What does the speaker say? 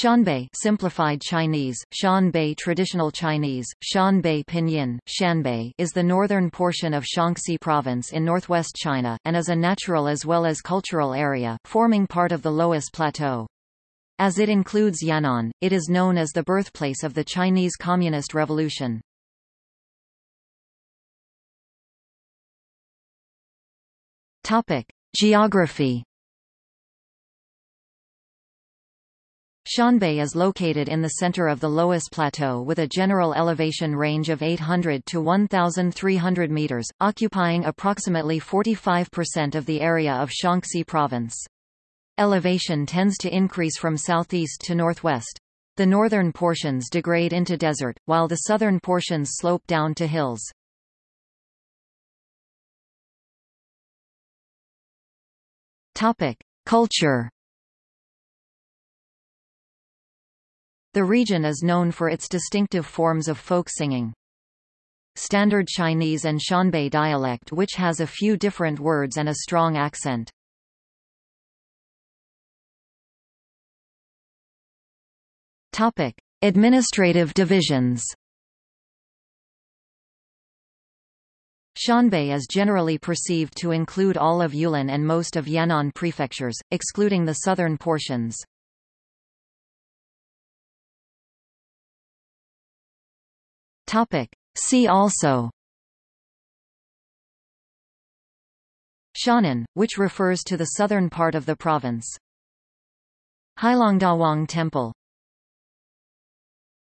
Shanbei simplified Chinese, Shanbei traditional Chinese, Shanbei pinyin, Shanbei is the northern portion of Shaanxi province in northwest China, and is a natural as well as cultural area, forming part of the Loess Plateau. As it includes Yan'an, it is known as the birthplace of the Chinese Communist Revolution. Geography Shanbei is located in the center of the Loess Plateau with a general elevation range of 800 to 1,300 meters, occupying approximately 45% of the area of Shaanxi province. Elevation tends to increase from southeast to northwest. The northern portions degrade into desert, while the southern portions slope down to hills. Culture The region is known for its distinctive forms of folk singing. Standard Chinese and Shanbei dialect which has a few different words and a strong accent. Topic: Administrative divisions. Shanbei is generally perceived to include all of Yulin and most of Yan'an prefectures, excluding the southern portions. Topic. See also Shannan, which refers to the southern part of the province. Heilongdawang Temple